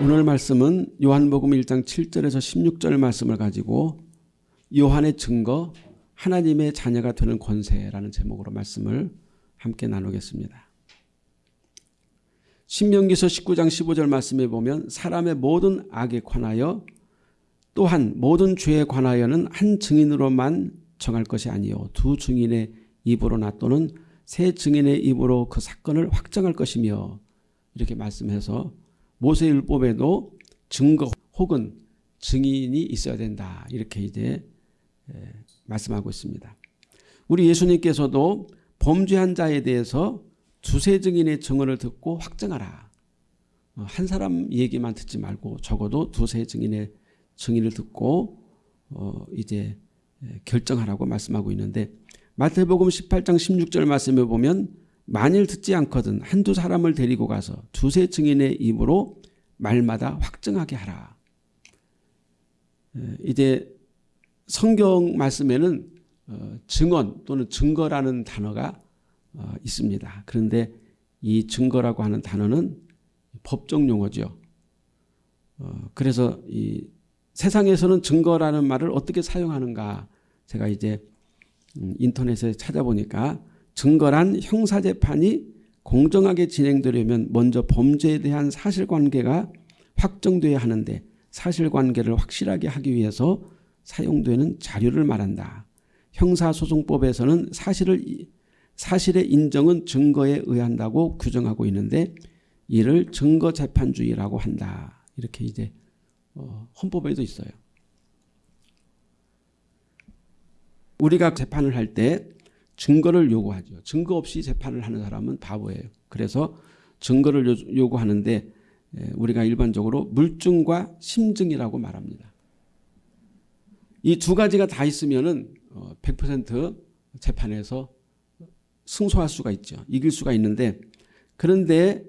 오늘 말씀은 요한복음 1장 7절에서 16절 말씀을 가지고 요한의 증거 하나님의 자녀가 되는 권세라는 제목으로 말씀을 함께 나누겠습니다. 신명기서 19장 15절 말씀에 보면 사람의 모든 악에 관하여 또한 모든 죄에 관하여는 한 증인으로만 정할 것이 아니요 두 증인의 입으로 놔또는 세 증인의 입으로 그 사건을 확정할 것이며 이렇게 말씀해서 모세율법에도 증거 혹은 증인이 있어야 된다. 이렇게 이제 말씀하고 있습니다. 우리 예수님께서도 범죄한 자에 대해서 두세 증인의 증언을 듣고 확정하라. 어, 한 사람 얘기만 듣지 말고 적어도 두세 증인의 증인을 듣고 어 이제 결정하라고 말씀하고 있는데 마태복음 18장 16절 말씀에 보면 만일 듣지 않거든 한두 사람을 데리고 가서 두세 증인의 입으로 말마다 확증하게 하라. 이제 성경 말씀에는 어, 증언 또는 증거라는 단어가 어, 있습니다. 그런데 이 증거라고 하는 단어는 법정 용어죠. 어, 그래서 이 세상에서는 증거라는 말을 어떻게 사용하는가 제가 이제 음, 인터넷에 찾아보니까 증거란 형사재판이 공정하게 진행되려면 먼저 범죄에 대한 사실관계가 확정돼야 하는데 사실관계를 확실하게 하기 위해서 사용되는 자료를 말한다. 형사소송법에서는 사실을 사실의 인정은 증거에 의한다고 규정하고 있는데 이를 증거재판주의라고 한다. 이렇게 이제 어, 헌법에도 있어요. 우리가 재판을 할 때 증거를 요구하죠. 증거 없이 재판을 하는 사람은 바보예요. 그래서 증거를 요구하는데 우리가 일반적으로 물증과 심증이라고 말합니다. 이 두 가지가 다 있으면 100% 어, 재판에서 승소할 수가 있죠. 이길 수가 있는데 그런데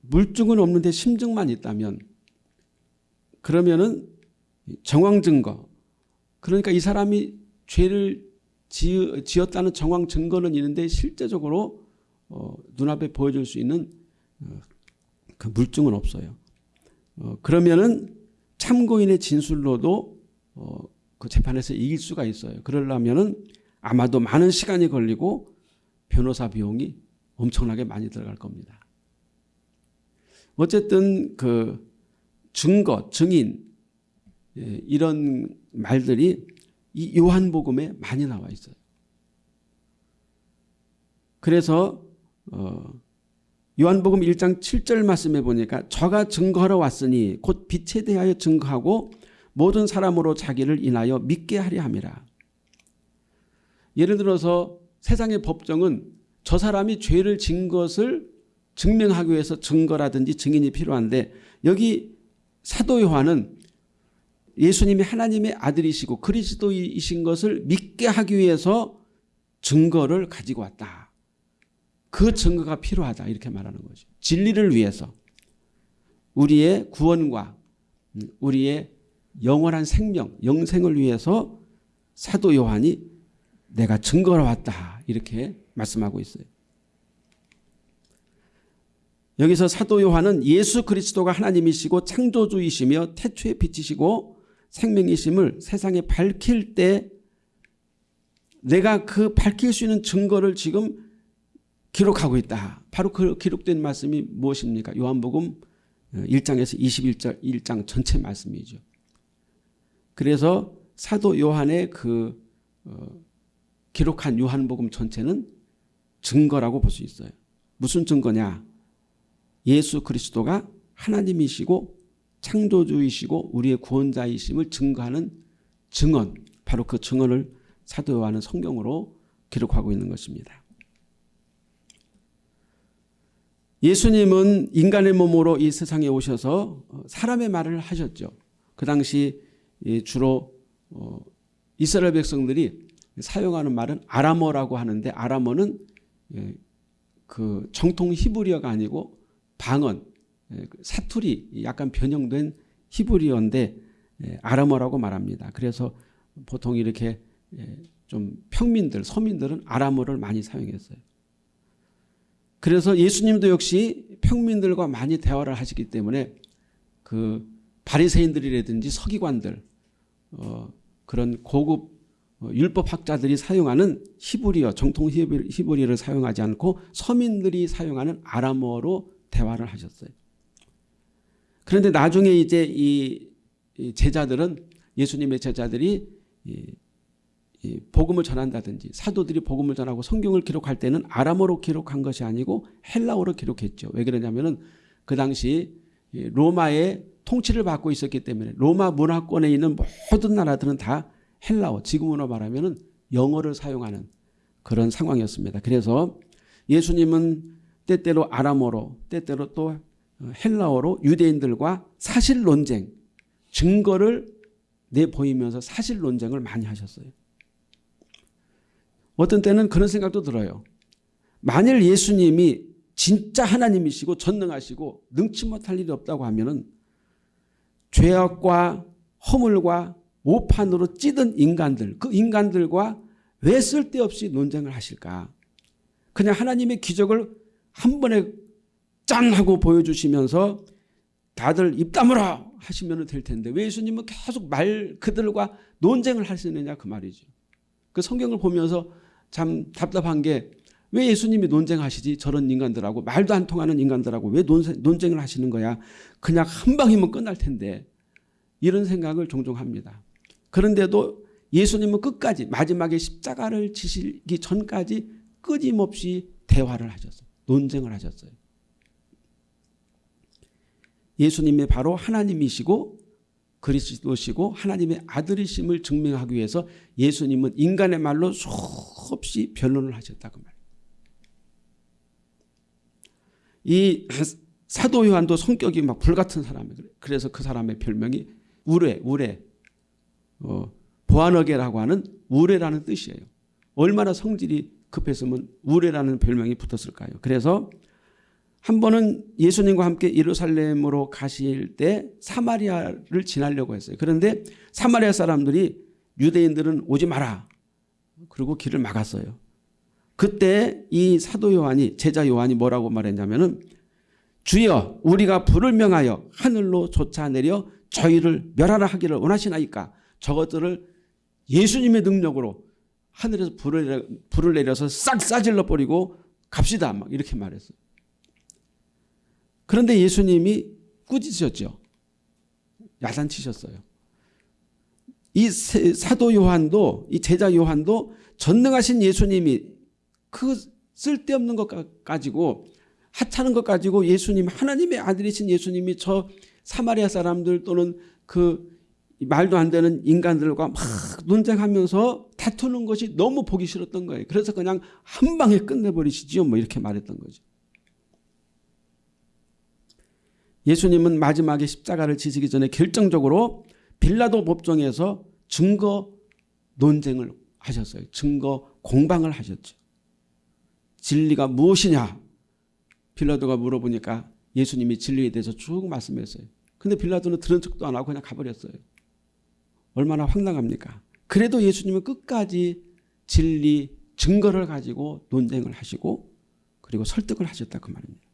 물증은 없는데 심증만 있다면 그러면은 정황 증거 그러니까 이 사람이 죄를 지 었다는 정황 증거는 있는데 실제적으로 어, 눈앞에 보여줄 수 있는 어, 그 물증은 없어요. 어, 그러면은 참고인의 진술로도 어, 그 재판에서 이길 수가 있어요. 그러려면은 아마도 많은 시간이 걸리고 변호사 비용이 엄청나게 많이 들어갈 겁니다. 어쨌든 그 증거, 증인 예, 이런 말들이 이 요한복음에 많이 나와 있어요. 그래서 어 요한복음 1장 7절 말씀에 보니까 저가 증거하러 왔으니 곧 빛에 대하여 증거하고 모든 사람으로 자기를 인하여 믿게 하려 함이라. 예를 들어서 세상의 법정은 저 사람이 죄를 진 것을 증명하기 위해서 증거라든지 증인이 필요한데 여기 사도 요한은 예수님이 하나님의 아들이시고 그리스도이신 것을 믿게 하기 위해서 증거를 가지고 왔다. 그 증거가 필요하다 이렇게 말하는 거죠. 진리를 위해서 우리의 구원과 우리의 영원한 생명, 영생을 위해서 사도 요한이 내가 증거로 왔다 이렇게 말씀하고 있어요. 여기서 사도 요한은 예수 그리스도가 하나님이시고 창조주이시며 태초의 빛이시고 생명이심을 세상에 밝힐 때 내가 그 밝힐 수 있는 증거를 지금 기록하고 있다. 바로 그 기록된 말씀이 무엇입니까? 요한복음 1장에서 21절 1장 전체 말씀이죠. 그래서 사도 요한의 그 어, 기록한 요한복음 전체는 증거라고 볼 수 있어요. 무슨 증거냐? 예수 그리스도가 하나님이시고 창조주이시고 우리의 구원자이심을 증거하는 증언 바로 그 증언을 사도 요한은 성경으로 기록하고 있는 것입니다. 예수님은 인간의 몸으로 이 세상에 오셔서 사람의 말을 하셨죠. 그 당시 주로 어, 이스라엘 백성들이 사용하는 말은 아람어라고 하는데 아람어는 예, 그 정통 히브리어가 아니고 방언 예, 그 사투리 약간 변형된 히브리어인데 예, 아람어라고 말합니다. 그래서 보통 이렇게 예, 좀 평민들 서민들은 아람어를 많이 사용했어요. 그래서 예수님도 역시 평민들과 많이 대화를 하시기 때문에 그 바리새인들이라든지 서기관들 어, 그런 고급 어, 율법학자들이 사용하는 히브리어 정통 히브리- 히브리어를 사용하지 않고 서민들이 사용하는 아람어로 대화를 하셨어요. 그런데 나중에 이제 이, 이 제자들은 예수님의 제자들이 복음을 전한다든지 사도들이 복음을 전하고 성경을 기록할 때는 아람어로 기록한 것이 아니고 헬라어로 기록했죠. 왜 그러냐면은 그 당시 이 로마의 통치를 받고 있었기 때문에 로마 문화권에 있는 모든 나라들은 다 헬라어, 지금으로 말하면은 영어를 사용하는 그런 상황이었습니다. 그래서 예수님은 때때로 아람어로 때때로 또 헬라어로 유대인들과 사실 논쟁, 증거를 내보이면서 사실 논쟁을 많이 하셨어요. 어떤 때는 그런 생각도 들어요. 만일 예수님이 진짜 하나님이시고 전능하시고 능치 못할 일이 없다고 하면은 죄악과 허물과 오판으로 찌든 인간들, 그 인간들과 왜 쓸데없이 논쟁을 하실까? 그냥 하나님의 기적을 한 번에 짠 하고 보여주시면서 다들 입 다물어 하시면 될 텐데 왜 예수님은 계속 말 그들과 논쟁을 하시느냐 그 말이죠. 그 성경을 보면서 참 답답한 게 왜 예수님이 논쟁하시지 저런 인간들하고 말도 안 통하는 인간들하고 왜 논쟁, 논쟁을 하시는 거야 그냥 한 방이면 끝날 텐데 이런 생각을 종종 합니다. 그런데도 예수님은 끝까지 마지막에 십자가를 지시기 전까지 끊임없이 대화를 하셨어요. 논쟁을 하셨어요. 예수님이 바로 하나님이시고 그리스도시고 하나님의 아들이심을 증명하기 위해서 예수님은 인간의 말로 수없이 변론을 하셨다고 말이에요. 이 사도 요한도 성격이 막 불같은 사람이에요. 그래서 그 사람의 별명이 우레, 우레, 어, 보안어게라고 하는 우레라는 뜻이에요. 얼마나 성질이 급했으면 우레라는 별명이 붙었을까요? 그래서 한 번은 예수님과 함께 예루살렘으로 가실 때 사마리아를 지나려고 했어요. 그런데 사마리아 사람들이 유대인들은 오지 마라. 그리고 길을 막았어요. 그때 이 사도 요한이 제자 요한이 뭐라고 말했냐면은 주여 우리가 불을 명하여 하늘로 쫓아내려 저희를 멸하라 하기를 원하시나이까 저것들을 예수님의 능력으로 하늘에서 불을, 불을 내려서 싹 싸질러 버리고 갑시다 막 이렇게 말했어요. 그런데 예수님이 꾸짖으셨죠. 야단치셨어요. 이 사도 요한도 이 제자 요한도 전능하신 예수님이 그 쓸데없는 것 가지고 하찮은 것 가지고 예수님 하나님의 아들이신 예수님이 저 사마리아 사람들 또는 그 말도 안 되는 인간들과 막 논쟁하면서 다투는 것이 너무 보기 싫었던 거예요. 그래서 그냥 한 방에 끝내버리시지요. 뭐 이렇게 말했던 거죠. 예수님은 마지막에 십자가를 지시기 전에 결정적으로 빌라도 법정에서 증거 논쟁을 하셨어요. 증거 공방을 하셨죠. 진리가 무엇이냐? 빌라도가 물어보니까 예수님이 진리에 대해서 쭉 말씀했어요. 근데 빌라도는 들은 척도 안 하고 그냥 가버렸어요. 얼마나 황당합니까? 그래도 예수님은 끝까지 진리 증거를 가지고 논쟁을 하시고 그리고 설득을 하셨다 그 말입니다.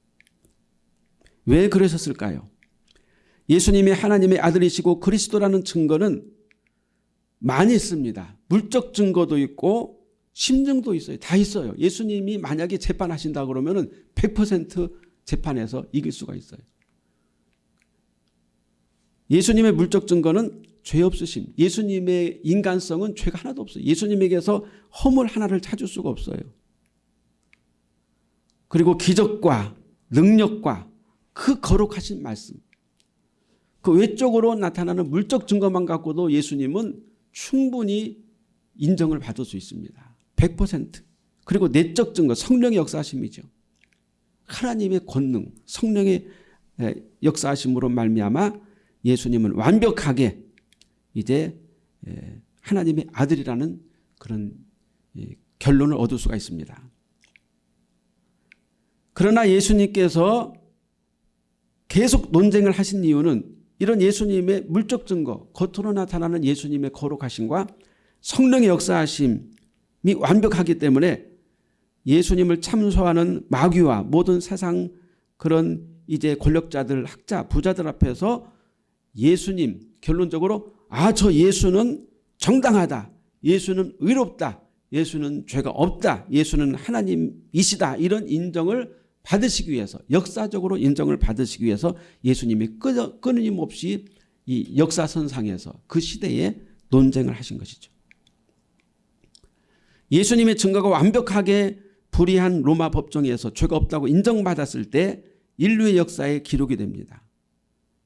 왜 그러셨을까요? 예수님이 하나님의 아들이시고 그리스도라는 증거는 많이 있습니다. 물적 증거도 있고 심증도 있어요. 다 있어요. 예수님이 만약에 재판하신다 그러면 100% 재판에서 이길 수가 있어요. 예수님의 물적 증거는 죄 없으심. 예수님의 인간성은 죄가 하나도 없어요. 예수님에게서 허물 하나를 찾을 수가 없어요. 그리고 기적과 능력과 그 거룩하신 말씀. 그 외적으로 나타나는 물적 증거만 갖고도 예수님은 충분히 인정을 받을 수 있습니다. 100% 그리고 내적 증거 성령의 역사하심이죠. 하나님의 권능 성령의 역사하심으로 말미암아 예수님은 완벽하게 이제 하나님의 아들이라는 그런 결론을 얻을 수가 있습니다. 그러나 예수님께서 계속 논쟁을 하신 이유는 이런 예수님의 물적 증거 겉으로 나타나는 예수님의 거룩하심과 성령의 역사하심이 완벽하기 때문에 예수님을 참소하는 마귀와 모든 세상 그런 이제 권력자들, 학자, 부자들 앞에서 예수님 결론적으로 아 저 예수는 정당하다. 예수는 의롭다. 예수는 죄가 없다. 예수는 하나님이시다. 이런 인정을 받으시기 위해서 역사적으로 인정을 받으시기 위해서 예수님이 끊임없이 이 역사선상에서 그 시대에 논쟁을 하신 것이죠. 예수님의 증거가 완벽하게 불의한 로마 법정에서 죄가 없다고 인정받았을 때 인류의 역사에 기록이 됩니다.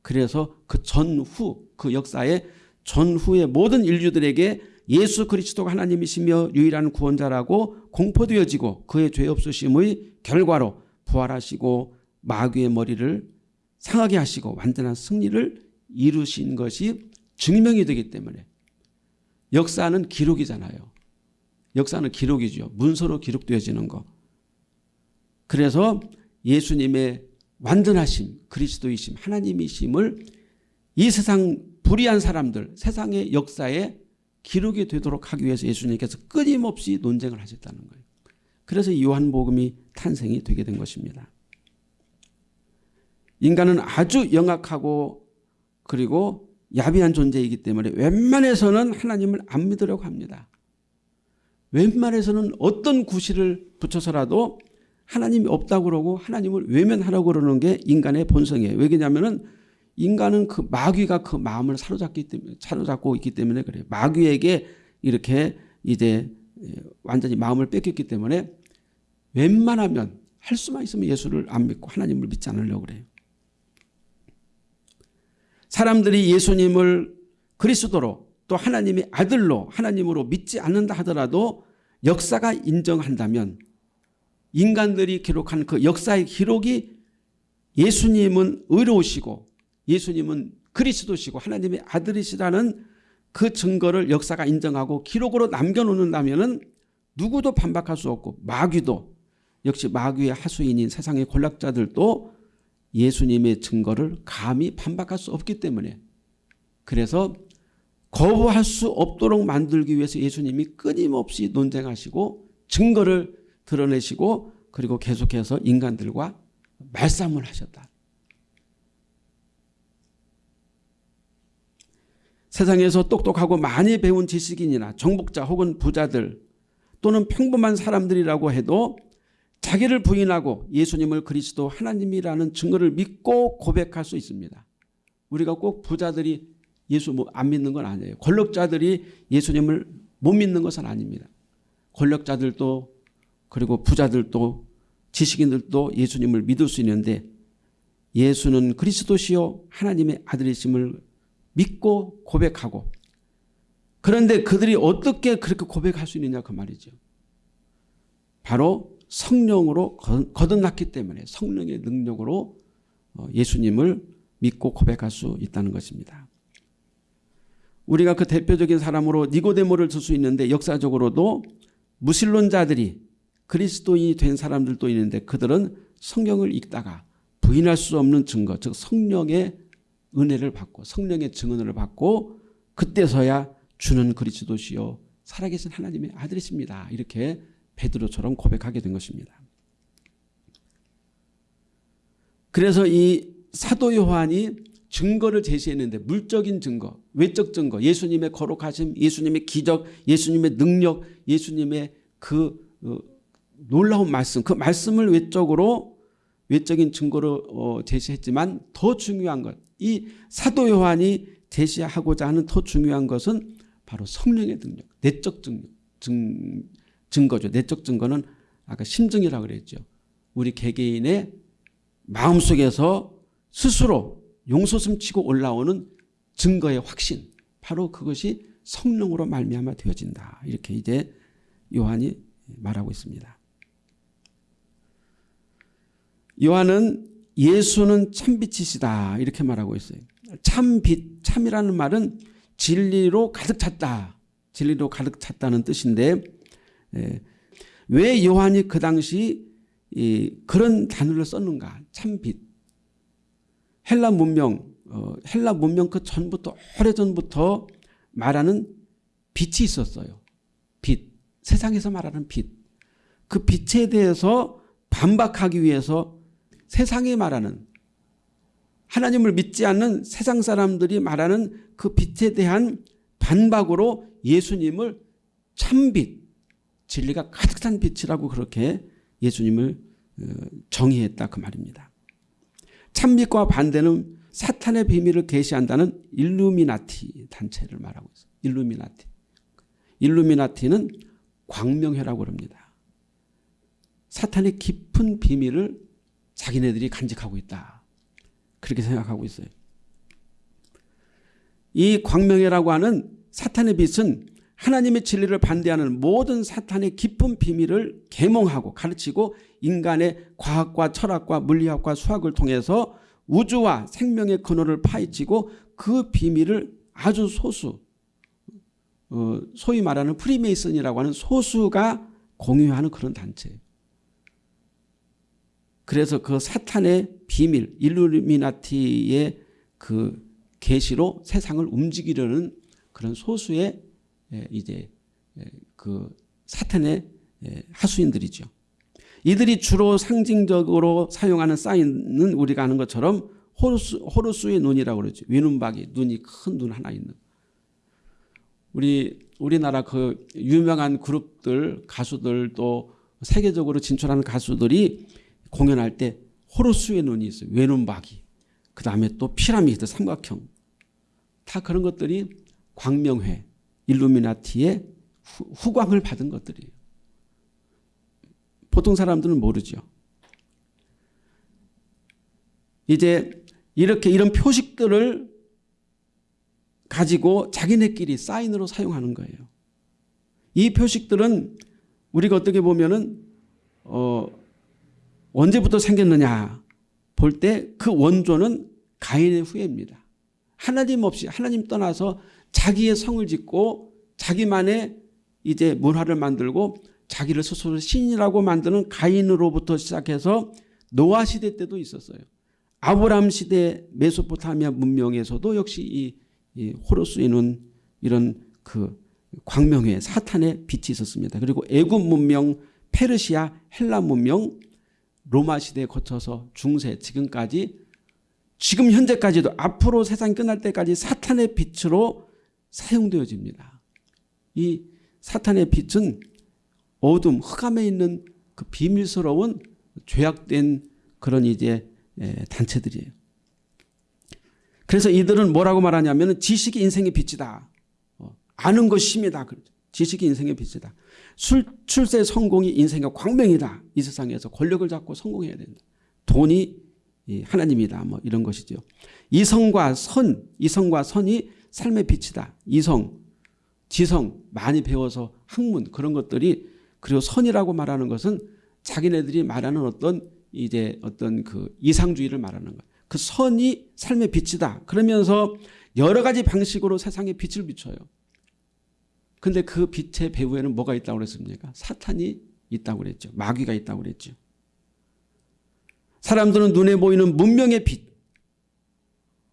그래서 그 전후 그 역사의 전후의 모든 인류들에게 예수 그리스도가 하나님이시며 유일한 구원자라고 공포되어지고 그의 죄 없으심의 결과로 부활하시고 마귀의 머리를 상하게 하시고 완전한 승리를 이루신 것이 증명이 되기 때문에 역사는 기록이잖아요. 역사는 기록이죠. 문서로 기록되어지는 거. 그래서 예수님의 완전하심, 그리스도이심, 하나님이심을 이 세상 불의한 사람들, 세상의 역사에 기록이 되도록 하기 위해서 예수님께서 끊임없이 논쟁을 하셨다는 거예요. 그래서 요한복음이 탄생이 되게 된 것입니다. 인간은 아주 영악하고 그리고 야비한 존재이기 때문에 웬만해서는 하나님을 안 믿으려고 합니다. 웬만해서는 어떤 구실을 붙여서라도 하나님이 없다고 그러고 하나님을 외면하라고 그러는 게 인간의 본성이에요. 왜냐하면 인간은 그 마귀가 그 마음을 사로잡기 때문에 사로잡고 있기 때문에 그래요. 마귀에게 이렇게 이제 완전히 마음을 뺏겼기 때문에 웬만하면 할 수만 있으면 예수를 안 믿고 하나님을 믿지 않으려고 그래요. 사람들이 예수님을 그리스도로 또 하나님의 아들로 하나님으로 믿지 않는다 하더라도 역사가 인정한다면 인간들이 기록한 그 역사의 기록이 예수님은 의로우시고 예수님은 그리스도시고 하나님의 아들이시라는 그 증거를 역사가 인정하고 기록으로 남겨놓는다면 누구도 반박할 수 없고 마귀도 역시 마귀의 하수인인 세상의 권력자들도 예수님의 증거를 감히 반박할 수 없기 때문에 그래서 거부할 수 없도록 만들기 위해서 예수님이 끊임없이 논쟁하시고 증거를 드러내시고 그리고 계속해서 인간들과 말싸움을 하셨다. 세상에서 똑똑하고 많이 배운 지식인이나 정복자 혹은 부자들 또는 평범한 사람들이라고 해도 자기를 부인하고 예수님을 그리스도 하나님이라는 증거를 믿고 고백할 수 있습니다. 우리가 꼭 부자들이 예수 뭐안 믿는 건 아니에요. 권력자들이 예수님을 못 믿는 것은 아닙니다. 권력자들도 그리고 부자들도 지식인들도 예수님을 믿을 수 있는데 예수는 그리스도시요 하나님의 아들이심을 믿고 고백하고 그런데 그들이 어떻게 그렇게 고백할 수 있느냐 그 말이죠. 바로 성령으로 거듭났기 때문에 성령의 능력으로 어, 예수님을 믿고 고백할 수 있다는 것입니다. 우리가 그 대표적인 사람으로 니고데모를 들 수 있는데 역사적으로도 무신론자들이 그리스도인이 된 사람들도 있는데 그들은 성경을 읽다가 부인할 수 없는 증거 즉 성령의 은혜를 받고 성령의 증언을 받고 그때서야 주는 그리스도시요 살아계신 하나님의 아들이십니다. 이렇게 베드로처럼 고백하게 된 것입니다. 그래서 이 사도 요한이 증거를 제시했는데 물적인 증거, 외적 증거, 예수님의 거룩하심, 예수님의 기적, 예수님의 능력, 예수님의 그 어, 놀라운 말씀, 그 말씀을 외적으로 외적인 증거로 어, 제시했지만 더 중요한 것, 이 사도 요한이 제시하고자 하는 더 중요한 것은 바로 성령의 능력, 내적 증, 증, 증거죠. 내적 증거는 아까 심증이라고 그랬죠. 우리 개개인의 마음속에서 스스로 용솟음 치고 올라오는 증거의 확신 바로 그것이 성령으로 말미암아 되어진다. 이렇게 이제 요한이 말하고 있습니다. 요한은 예수는 참빛이시다 이렇게 말하고 있어요. 참빛, 참이라는 말은 진리로 가득 찼다. 진리로 가득 찼다는 뜻인데 예. 왜 요한이 그 당시 그런 단어를 썼는가 참빛 헬라 문명 어, 헬라 문명 그 전부터 오래전부터 말하는 빛이 있었어요. 빛 세상에서 말하는 빛. 그 빛에 대해서 반박하기 위해서 세상에 말하는 하나님을 믿지 않는 세상 사람들이 말하는 그 빛에 대한 반박으로 예수님을 참빛, 진리가 가득 찬 빛이라고 그렇게 예수님을 어, 정의했다 그 말입니다. 참빛과 반대는 사탄의 비밀을 계시한다는 일루미나티 단체를 말하고 있어요. 일루미나티. 일루미나티는 광명회라고 합니다. 사탄의 깊은 비밀을 자기네들이 간직하고 있다. 그렇게 생각하고 있어요. 이 광명회라고 하는 사탄의 빛은 하나님의 진리를 반대하는 모든 사탄의 깊은 비밀을 계몽하고 가르치고 인간의 과학과 철학과 물리학과 수학을 통해서 우주와 생명의 근원을 파헤치고 그 비밀을 아주 소수 어, 소위 말하는 프리메이슨이라고 하는 소수가 공유하는 그런 단체예요. 그래서 그 사탄의 비밀 일루미나티의 그 계시로 세상을 움직이려는 그런 소수의 이제 그 사탄의 하수인들이죠. 이들이 주로 상징적으로 사용하는 사인은 우리가 아는 것처럼 호루스, 호루스의 눈이라고 그러죠. 외눈박이 눈이 큰 눈 하나 있는. 우리 우리나라 그 유명한 그룹들 가수들 또 세계적으로 진출하는 가수들이 공연할 때 호루스의 눈이 있어요. 외눈박이. 그 다음에 또 피라미드 삼각형. 다 그런 것들이 광명회, 일루미나티의 후, 광을 받은 것들이에요. 보통 사람들은 모르죠. 이제 이렇게 이런 표식들을 가지고 자기네끼리 사인으로 사용하는 거예요. 이 표식들은 우리가 어떻게 보면은 어 언제부터 생겼느냐 볼 때 그 원조는 가인의 후예입니다. 하나님 없이 하나님 떠나서 자기의 성을 짓고 자기만의 이제 문화를 만들고 자기를 스스로 신이라고 만드는 가인으로부터 시작해서 노아 시대 때도 있었어요. 아브람 시대 메소포타미아 문명에서도 역시 이, 이 호로스에는 이런 그 광명회 사탄의 빛이 있었습니다. 그리고 애굽 문명, 페르시아, 헬라 문명, 로마 시대에 거쳐서 중세 지금까지 지금 현재까지도 앞으로 세상이 끝날 때까지 사탄의 빛으로 사용되어집니다. 이 사탄의 빛은 어둠, 흑암에 있는 그 비밀스러운 죄악된 그런 이제 단체들이에요. 그래서 이들은 뭐라고 말하냐면 지식이 인생의 빛이다. 어, 아는 것이 힘이다. 지식이 인생의 빛이다. 술, 출세 성공이 인생의 광명이다. 이 세상에서 권력을 잡고 성공해야 된다. 돈이 하나님이다. 뭐 이런 것이죠. 이성과 선, 이성과 선이 삶의 빛이다. 이성, 지성 많이 배워서 학문 그런 것들이 그리고 선이라고 말하는 것은 자기네들이 말하는 어떤 이제 어떤 그 이상주의를 말하는 거예요. 그 선이 삶의 빛이다. 그러면서 여러 가지 방식으로 세상에 빛을 비춰요. 근데 그 빛의 배후에는 뭐가 있다고 그랬습니까? 사탄이 있다고 그랬죠. 마귀가 있다고 그랬죠. 사람들은 눈에 보이는 문명의 빛.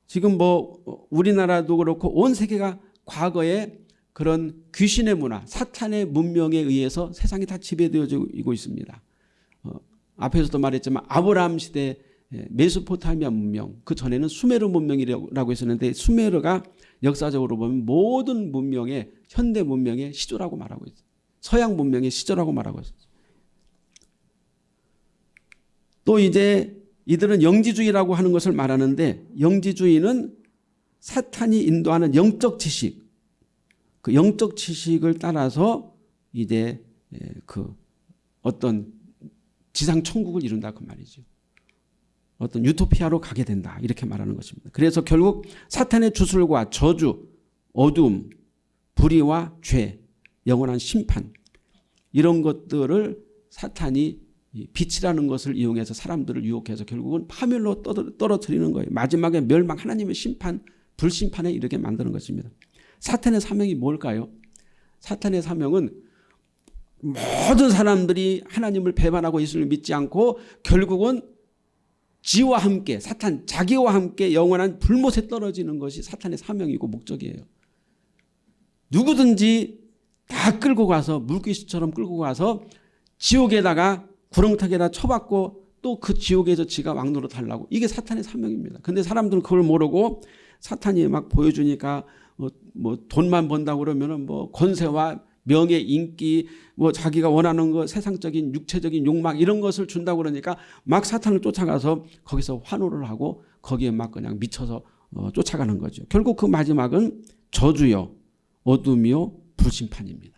지금 뭐 우리나라도 그렇고 온 세계가 과거에 그런 귀신의 문화, 사탄의 문명에 의해서 세상이 다 지배되어지고 있습니다. 어, 앞에서도 말했지만 아브라함 시대 메소포타미아 문명 그 전에는 수메르 문명이라고 했었는데 수메르가 역사적으로 보면 모든 문명의 현대 문명의 시조라고 말하고 있어요. 서양 문명의 시조라고 말하고 있어요. 또 이제 이들은 영지주의라고 하는 것을 말하는데 영지주의는 사탄이 인도하는 영적 지식 그 영적 지식을 따라서 이제 그 어떤 지상 천국을 이룬다 그 말이죠. 어떤 유토피아로 가게 된다 이렇게 말하는 것입니다. 그래서 결국 사탄의 주술과 저주, 어둠, 불의와 죄, 영원한 심판 이런 것들을 사탄이 빛이라는 것을 이용해서 사람들을 유혹해서 결국은 파멸로 떨어뜨리는 거예요. 마지막에 멸망 하나님의 심판, 불심판에 이르게 만드는 것입니다. 사탄의 사명이 뭘까요? 사탄의 사명은 모든 사람들이 하나님을 배반하고 예수를 믿지 않고 결국은 지와 함께 사탄 자기와 함께 영원한 불못에 떨어지는 것이 사탄의 사명이고 목적이에요. 누구든지 다 끌고 가서 물귀신처럼 끌고 가서 지옥에다가 구렁텅에다 쳐박고 또 그 지옥에서 지가 왕노로 달라고 이게 사탄의 사명입니다. 근데 사람들은 그걸 모르고 사탄이 막 보여주니까 뭐, 뭐 돈만 번다고 그러면은 뭐 권세와 명예, 인기, 뭐 자기가 원하는 거 세상적인 육체적인 욕망 이런 것을 준다고 그러니까 막 사탄을 쫓아가서 거기서 환호를 하고 거기에 막 그냥 미쳐서 어, 쫓아가는 거죠. 결국 그 마지막은 저주요, 어둠이요, 불심판입니다.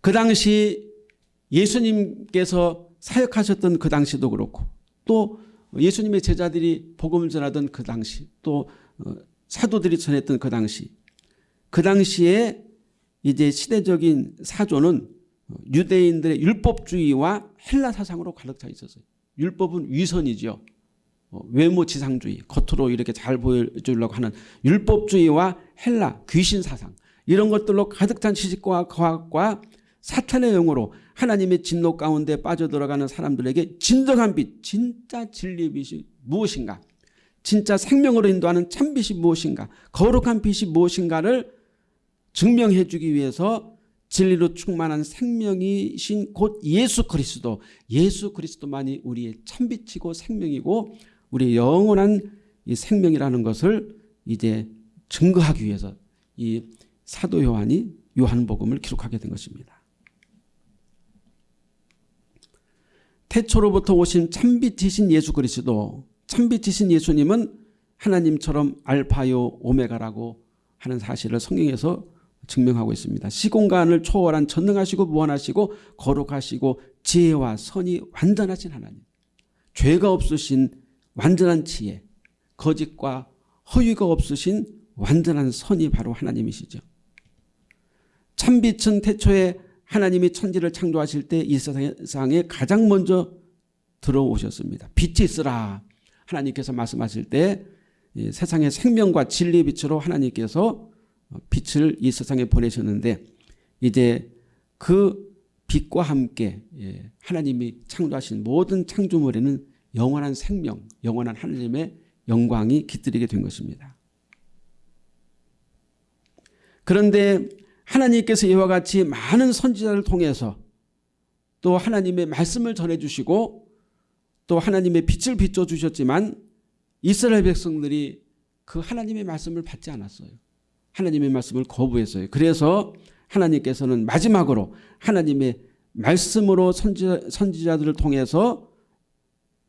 그 당시 예수님께서 사역하셨던 그 당시도 그렇고 또 예수님의 제자들이 복음을 전하던 그 당시 또 어, 사도들이 전했던 그 당시 그 당시에 이제 시대적인 사조는 유대인들의 율법주의와 헬라 사상으로 가득 차 있었어요. 율법은 위선이죠. 어, 외모 지상주의 겉으로 이렇게 잘 보여주려고 하는 율법주의와 헬라 귀신 사상 이런 것들로 가득 찬 지식과 과학과 사탄의 영으로 하나님의 진노 가운데 빠져들어가는 사람들에게 진정한 빛 진짜 진리의 빛이 무엇인가 진짜 생명으로 인도하는 참빛이 무엇인가 거룩한 빛이 무엇인가를 증명해 주기 위해서 진리로 충만한 생명이신 곧 예수 그리스도 예수 그리스도만이 우리의 참빛이고 생명이고 우리의 영원한 이 생명이라는 것을 이제 증거하기 위해서 이 사도 요한이 요한복음을 기록하게 된 것입니다. 태초로부터 오신 참빛이신 예수 그리스도 참빛이신 예수님은 하나님처럼 알파요 오메가라고 하는 사실을 성경에서 증명하고 있습니다. 시공간을 초월한 전능하시고 무한하시고 거룩하시고 지혜와 선이 완전하신 하나님 죄가 없으신 완전한 지혜 거짓과 허위가 없으신 완전한 선이 바로 하나님이시죠. 참빛은 태초에 하나님이 천지를 창조하실 때 이 세상에 가장 먼저 들어오셨습니다. 빛이 있으라 하나님께서 말씀하실 때 세상의 생명과 진리의 빛으로 하나님께서 빛을 이 세상에 보내셨는데 이제 그 빛과 함께 예, 하나님이 창조하신 모든 창조물에는 영원한 생명, 영원한 하나님의 영광이 깃들이게 된 것입니다. 그런데 하나님께서 이와 같이 많은 선지자를 통해서 또 하나님의 말씀을 전해주시고 또 하나님의 빛을 비춰주셨지만 이스라엘 백성들이 그 하나님의 말씀을 받지 않았어요. 하나님의 말씀을 거부했어요. 그래서 하나님께서는 마지막으로 하나님의 말씀으로 선지자, 선지자들을 통해서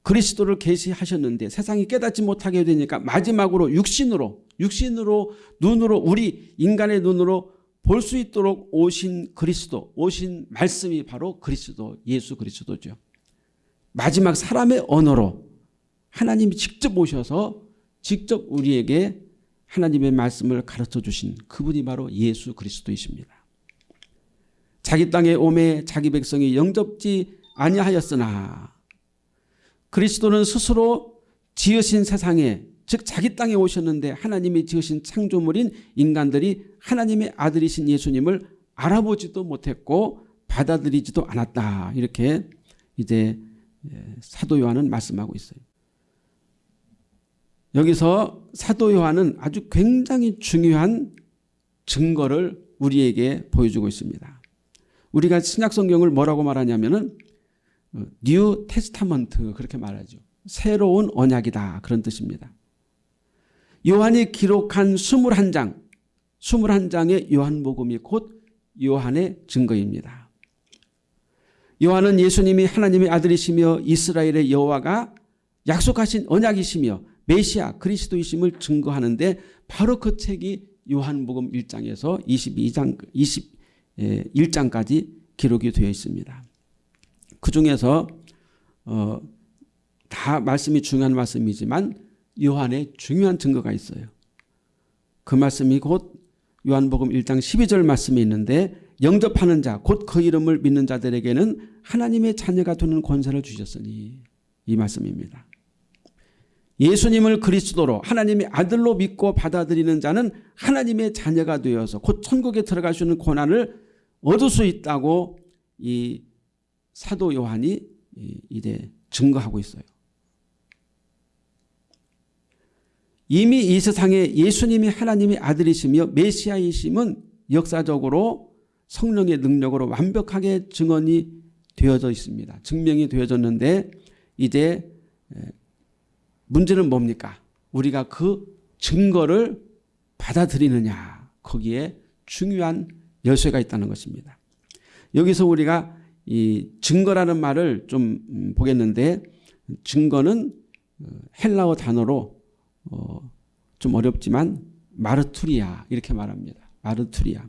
그리스도를 계시하셨는데 세상이 깨닫지 못하게 되니까 마지막으로 육신으로 육신으로 눈으로 우리 인간의 눈으로 볼 수 있도록 오신 그리스도 오신 말씀이 바로 그리스도 예수 그리스도죠. 마지막 사람의 언어로 하나님이 직접 오셔서 직접 우리에게 하나님의 말씀을 가르쳐 주신 그분이 바로 예수 그리스도이십니다. 자기 땅에 오매 자기 백성이 영접지 아니하였으나 그리스도는 스스로 지으신 세상에 즉 자기 땅에 오셨는데 하나님이 지으신 창조물인 인간들이 하나님의 아들이신 예수님을 알아보지도 못했고 받아들이지도 않았다. 이렇게 이제 사도 요한은 말씀하고 있어요. 여기서 사도 요한은 아주 굉장히 중요한 증거를 우리에게 보여주고 있습니다. 우리가 신약 성경을 뭐라고 말하냐면은 New Testament 그렇게 말하죠. 새로운 언약이다 그런 뜻입니다. 요한이 기록한 21장 21장의 요한복음이 곧 요한의 증거입니다. 요한은 예수님이 하나님의 아들이시며 이스라엘의 여호와가 약속하신 언약이시며 메시아 그리스도이심을 증거하는데 바로 그 책이 요한복음 1장에서 22장 21장까지 기록이 되어 있습니다. 그 중에서 어, 다 말씀이 중요한 말씀이지만 요한의 중요한 증거가 있어요. 그 말씀이 곧 요한복음 1장 12절 말씀이 있는데 영접하는 자 곧 그 이름을 믿는 자들에게는 하나님의 자녀가 되는 권세를 주셨으니 이 말씀입니다. 예수님을 그리스도로 하나님의 아들로 믿고 받아들이는 자는 하나님의 자녀가 되어서 곧 천국에 들어갈 수 있는 권한을 얻을 수 있다고 이 사도 요한이 이제 증거하고 있어요. 이미 이 세상에 예수님이 하나님의 아들이시며 메시아이심은 역사적으로 성령의 능력으로 완벽하게 증언이 되어져 있습니다. 증명이 되어졌는데 이제 문제는 뭡니까? 우리가 그 증거를 받아들이느냐 거기에 중요한 열쇠가 있다는 것입니다. 여기서 우리가 이 증거라는 말을 좀 음, 보겠는데 증거는 어, 헬라어 단어로 어, 좀 어렵지만 마르투리아 이렇게 말합니다. 마르투리아.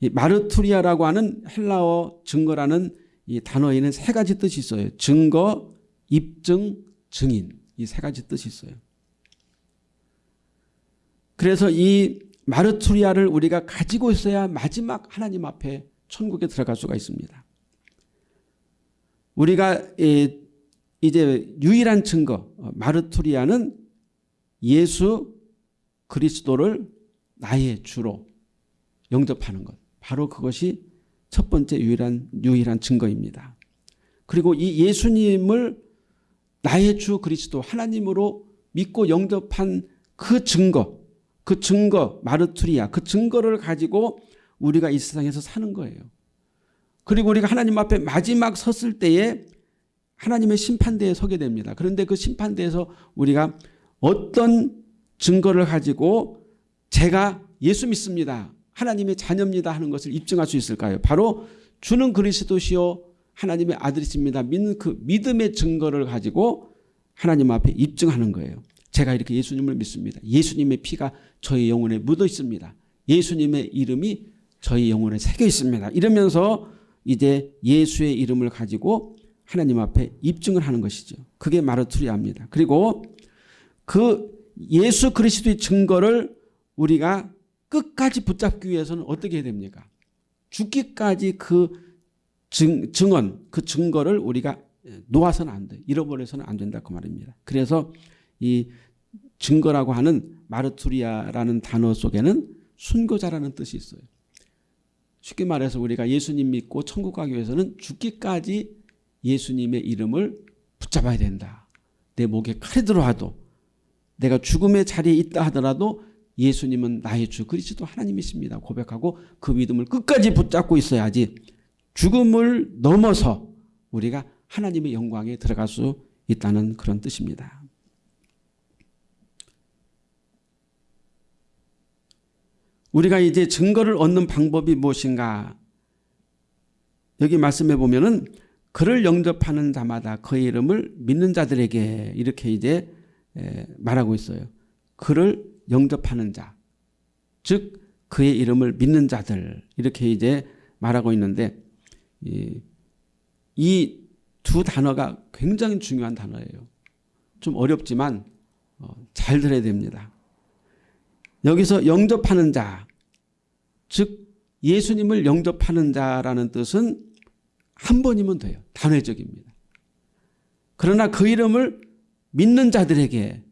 이 마르투리아라고 하는 헬라어 증거라는 이 단어에는 세 가지 뜻이 있어요. 증거, 입증, 증인 이 세 가지 뜻이 있어요. 그래서 이 마르투리아를 우리가 가지고 있어야 마지막 하나님 앞에 천국에 들어갈 수가 있습니다. 우리가 이 제 유일한 증거 어, 마르투리아는 예수 그리스도를 나의 주로 영접하는 것. 바로 그것이 첫 번째 유일한 유일한 증거입니다. 그리고 이 예수님을 나의 주 그리스도 하나님으로 믿고 영접한 그 증거 그 증거 마르투리아 그 증거를 가지고 우리가 이 세상에서 사는 거예요. 그리고 우리가 하나님 앞에 마지막 섰을 때에 하나님의 심판대에 서게 됩니다. 그런데 그 심판대에서 우리가 어떤 증거를 가지고 제가 예수 믿습니다. 하나님의 자녀입니다 하는 것을 입증할 수 있을까요? 바로 주는 그리스도시요 하나님의 아들이십니다. 믿는 그 믿음의 증거를 가지고 하나님 앞에 입증하는 거예요. 제가 이렇게 예수님을 믿습니다. 예수님의 피가 저희 영혼에 묻어 있습니다. 예수님의 이름이 저희 영혼에 새겨 있습니다. 이러면서 이제 예수의 이름을 가지고 하나님 앞에 입증을 하는 것이죠. 그게 마르투리아입니다. 그리고 그 예수 그리스도의 증거를 우리가 끝까지 붙잡기 위해서는 어떻게 해야 됩니까? 죽기까지 그 증, 증언, 그 증거를 우리가 놓아서는 안 돼. 잃어버려서는 안 된다. 그 말입니다. 그래서 이 증거라고 하는 마르투리아라는 단어 속에는 순교자라는 뜻이 있어요. 쉽게 말해서 우리가 예수님 믿고 천국 가기 위해서는 죽기까지 예수님의 이름을 붙잡아야 된다. 내 목에 칼이 들어와도 내가 죽음의 자리에 있다 하더라도 예수님은 나의 주 그리스도 하나님이십니다. 고백하고 그 믿음을 끝까지 붙잡고 있어야지 죽음을 넘어서 우리가 하나님의 영광에 들어갈 수 있다는 그런 뜻입니다. 우리가 이제 증거를 얻는 방법이 무엇인가? 여기 말씀해 보면은 그를 영접하는 자마다 그의 이름을 믿는 자들에게 이렇게 이제 말하고 있어요. 그를 영접하는 자, 즉 그의 이름을 믿는 자들 이렇게 이제 말하고 있는데 이 두 단어가 굉장히 중요한 단어예요. 좀 어렵지만 어, 잘 들어야 됩니다. 여기서 영접하는 자, 즉 예수님을 영접하는 자라는 뜻은 한 번이면 돼요. 단회적입니다. 그러나 그 이름을 믿는 자들에게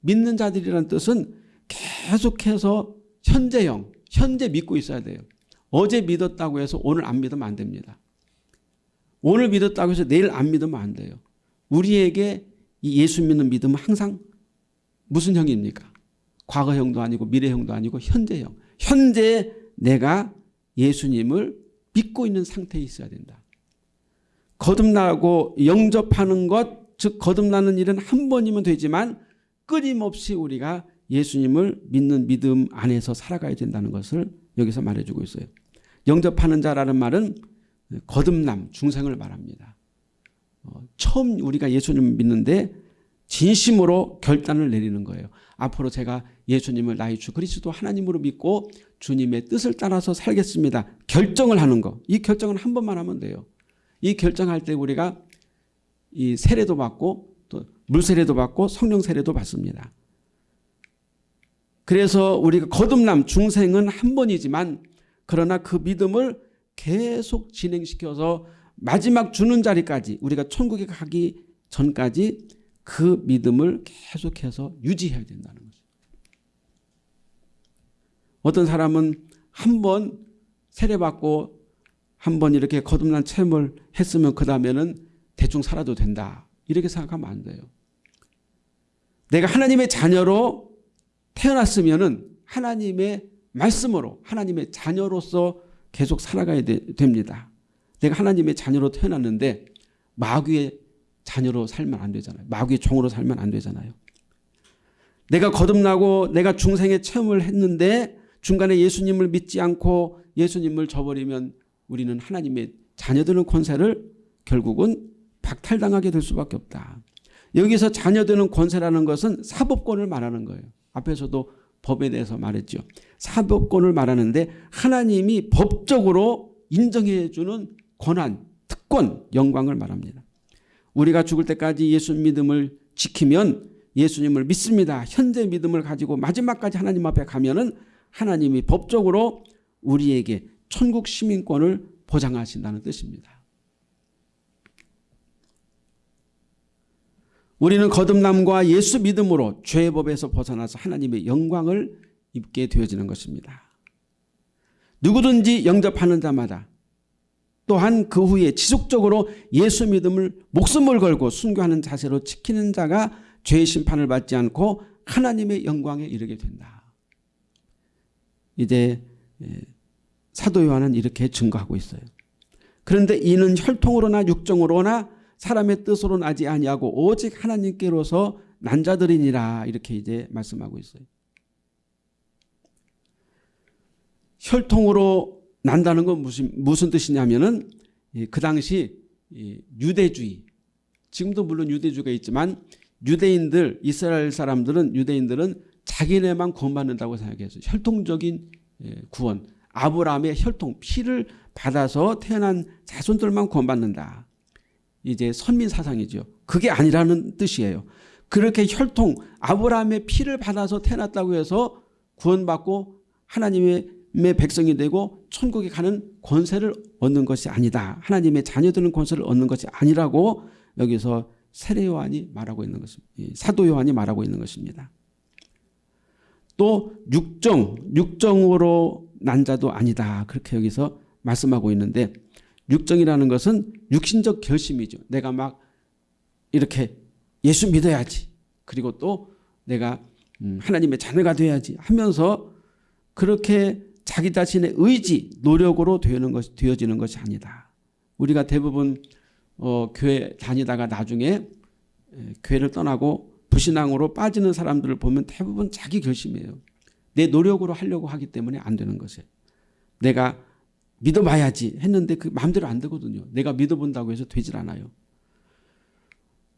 믿는 자들이라는 뜻은 계속해서 현재형, 현재 믿고 있어야 돼요. 어제 믿었다고 해서 오늘 안 믿으면 안 됩니다. 오늘 믿었다고 해서 내일 안 믿으면 안 돼요. 우리에게 이 예수 믿는 믿음은 항상 무슨 형입니까? 과거형도 아니고 미래형도 아니고 현재형. 현재 내가 예수님을 믿고 있는 상태에 있어야 된다. 거듭나고 영접하는 것, 즉 거듭나는 일은 한 번이면 되지만 끊임없이 우리가 예수님을 믿는 믿음 안에서 살아가야 된다는 것을 여기서 말해주고 있어요. 영접하는 자라는 말은 거듭남, 중생을 말합니다. 어, 처음 우리가 예수님을 믿는데 진심으로 결단을 내리는 거예요. 앞으로 제가 예수님을 나의 주 그리스도 하나님으로 믿고 주님의 뜻을 따라서 살겠습니다. 결정을 하는 거. 이 결정은 한 번만 하면 돼요. 이 결정할 때 우리가 이 세례도 받고 또 물세례도 받고 성령 세례도 받습니다. 그래서 우리가 거듭남 중생은 한 번이지만 그러나 그 믿음을 계속 진행시켜서 마지막 주는 자리까지 우리가 천국에 가기 전까지 그 믿음을 계속해서 유지해야 된다는 거죠. 어떤 사람은 한 번 세례받고 한 번 이렇게 거듭난 체험을 했으면 그 다음에는 대충 살아도 된다. 이렇게 생각하면 안 돼요. 내가 하나님의 자녀로 태어났으면 하나님의 말씀으로 하나님의 자녀로서 계속 살아가야 되, 됩니다. 내가 하나님의 자녀로 태어났는데 마귀의 자녀로 살면 안 되잖아요. 마귀의 종으로 살면 안 되잖아요. 내가 거듭나고 내가 중생의 체험을 했는데 중간에 예수님을 믿지 않고 예수님을 저버리면 우리는 하나님의 자녀되는 권세를 결국은 박탈당하게 될 수밖에 없다. 여기서 자녀되는 권세라는 것은 사법권을 말하는 거예요. 앞에서도 법에 대해서 말했죠. 사법권을 말하는데 하나님이 법적으로 인정해 주는 권한, 특권, 영광을 말합니다. 우리가 죽을 때까지 예수 믿음을 지키면 예수님을 믿습니다. 현재 믿음을 가지고 마지막까지 하나님 앞에 가면 은 하나님이 법적으로 우리에게 천국 시민권을 보장하신다는 뜻입니다. 우리는 거듭남과 예수 믿음으로 죄의 법에서 벗어나서 하나님의 영광을 입게 되어지는 것입니다. 누구든지 영접하는 자마다 또한 그 후에 지속적으로 예수 믿음을 목숨을 걸고 순교하는 자세로 지키는 자가 죄의 심판을 받지 않고 하나님의 영광에 이르게 된다. 이제 예, 사도 요한은 이렇게 증거하고 있어요. 그런데 이는 혈통으로나 육정으로나 사람의 뜻으로 나지 아니하고 오직 하나님께로서 난 자들이니라 이렇게 이제 말씀하고 있어요. 혈통으로 난다는 건 무슨 무슨 뜻이냐면은 그 당시 유대주의 지금도 물론 유대주의가 있지만 유대인들 이스라엘 사람들은 유대인들은 자기네만 구원받는다고 생각해서 혈통적인 구원 아브라함의 혈통 피를 받아서 태어난 자손들만 구원받는다. 이제 선민 사상이죠. 그게 아니라는 뜻이에요. 그렇게 혈통 아브라함의 피를 받아서 태어났다고 해서 구원받고 하나님의 백성이 되고 천국에 가는 권세를 얻는 것이 아니다. 하나님의 자녀되는 권세를 얻는 것이 아니라고 여기서 세례 요한이 말하고 있는 것입니다. 사도 요한이 말하고 있는 것입니다. 또 육정, 육정으로 난 자도 아니다. 그렇게 여기서 말씀하고 있는데 육정이라는 것은 육신적 결심이죠. 내가 막 이렇게 예수 믿어야지. 그리고 또 내가 음, 하나님의 자녀가 돼야지 하면서 그렇게 자기 자신의 의지, 노력으로 되는 것, 되어지는 것이 아니다. 우리가 대부분 어, 교회 다니다가 나중에 교회를 떠나고 부신앙으로 빠지는 사람들을 보면 대부분 자기 결심이에요. 내 노력으로 하려고 하기 때문에 안 되는 것이에요. 내가 믿어봐야지 했는데 그 마음대로 안 되거든요. 내가 믿어본다고 해서 되질 않아요.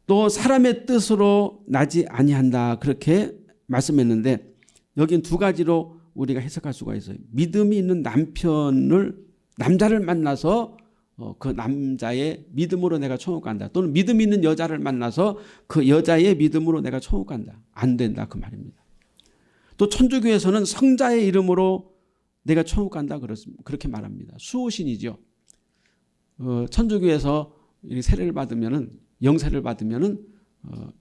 또 사람의 뜻으로 나지 아니한다 그렇게 말씀했는데 여긴 두 가지로 우리가 해석할 수가 있어요. 믿음이 있는 남편을 남자를 만나서 어, 그 남자의 믿음으로 내가 천국 간다. 또는 믿음 있는 여자를 만나서 그 여자의 믿음으로 내가 천국 간다. 안 된다 그 말입니다. 또 천주교에서는 성자의 이름으로 내가 천국 간다 그렇게 말합니다. 수호신이죠. 어, 천주교에서 세례를 받으면은 영세를 받으면은 어,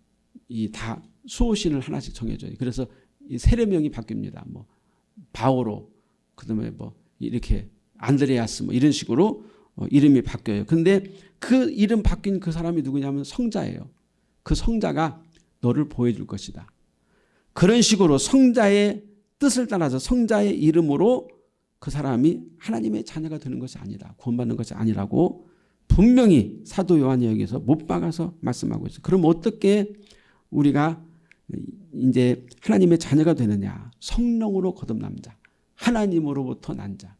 이다 수호신을 하나씩 정해줘요. 그래서 이 세례명이 바뀝니다. 뭐 바오로 그다음에 뭐 이렇게 안드레아스 뭐 이런 식으로 어, 이름이 바뀌어요. 근데 그 이름 바뀐 그 사람이 누구냐면 성자예요. 그 성자가 너를 보여줄 것이다. 그런 식으로 성자의 뜻을 따라서 성자의 이름으로 그 사람이 하나님의 자녀가 되는 것이 아니다. 구원받는 것이 아니라고 분명히 사도 요한이 여기서 못 박아서 말씀하고 있어요. 그럼 어떻게 우리가 이제 하나님의 자녀가 되느냐. 성령으로 거듭남 자. 하나님으로부터 난 자.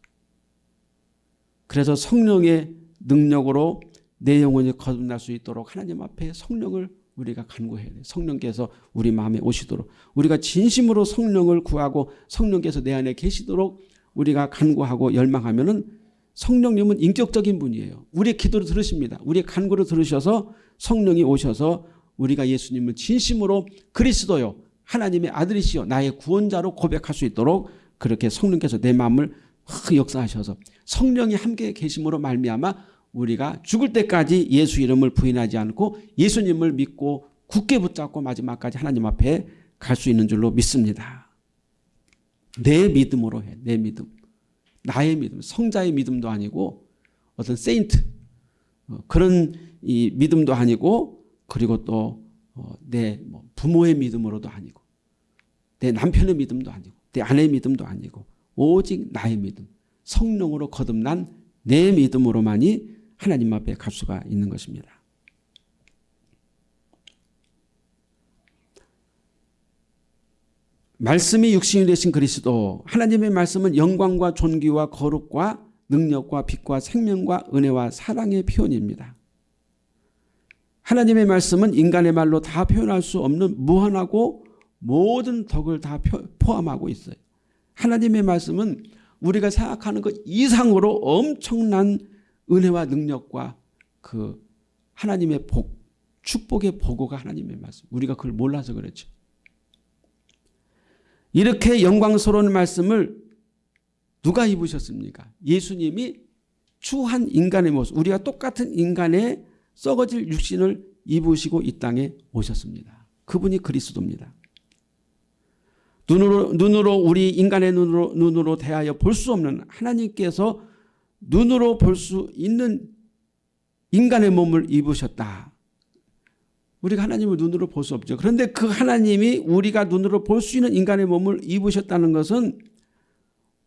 그래서 성령의 능력으로 내 영혼이 거듭날 수 있도록 하나님 앞에 성령을 우리가 간구해야 돼요. 성령께서 우리 마음에 오시도록 우리가 진심으로 성령을 구하고 성령께서 내 안에 계시도록 우리가 간구하고 열망하면 은 성령님은 인격적인 분이에요. 우리의 기도를 들으십니다. 우리의 간구를 들으셔서 성령이 오셔서 우리가 예수님을 진심으로 그리스도요 하나님의 아들이시여 나의 구원자로 고백할 수 있도록 그렇게 성령께서 내 마음을 역사하셔서 성령이 함께 계심으로 말미암아 우리가 죽을 때까지 예수 이름을 부인하지 않고 예수님을 믿고 굳게 붙잡고 마지막까지 하나님 앞에 갈 수 있는 줄로 믿습니다. 내 믿음으로 해. 내 믿음. 나의 믿음. 성자의 믿음도 아니고 어떤 세인트 어, 그런 이 믿음도 아니고 그리고 또내 어, 뭐 부모의 믿음으로도 아니고 내 남편의 믿음도 아니고 내 아내의 믿음도 아니고 오직 나의 믿음 성령으로 거듭난 내 믿음으로만이 하나님 앞에 갈 수가 있는 것입니다. 말씀이 육신이 되신 그리스도 하나님의 말씀은 영광과 존귀와 거룩과 능력과 빛과 생명과 은혜와 사랑의 표현입니다. 하나님의 말씀은 인간의 말로 다 표현할 수 없는 무한하고 모든 덕을 다 포함하고 있어요. 하나님의 말씀은 우리가 생각하는 것 이상으로 엄청난 은혜와 능력과 그 하나님의 복, 축복의 보고가 하나님의 말씀. 우리가 그걸 몰라서 그렇죠. 이렇게 영광스러운 말씀을 누가 입으셨습니까? 예수님이 추한 인간의 모습, 우리가 똑같은 인간의 썩어질 육신을 입으시고 이 땅에 오셨습니다. 그분이 그리스도입니다. 눈으로, 눈으로 우리 인간의 눈으로, 눈으로 대하여 볼 수 없는 하나님께서 눈으로 볼 수 있는 인간의 몸을 입으셨다. 우리가 하나님을 눈으로 볼 수 없죠. 그런데 그 하나님이 우리가 눈으로 볼 수 있는 인간의 몸을 입으셨다는 것은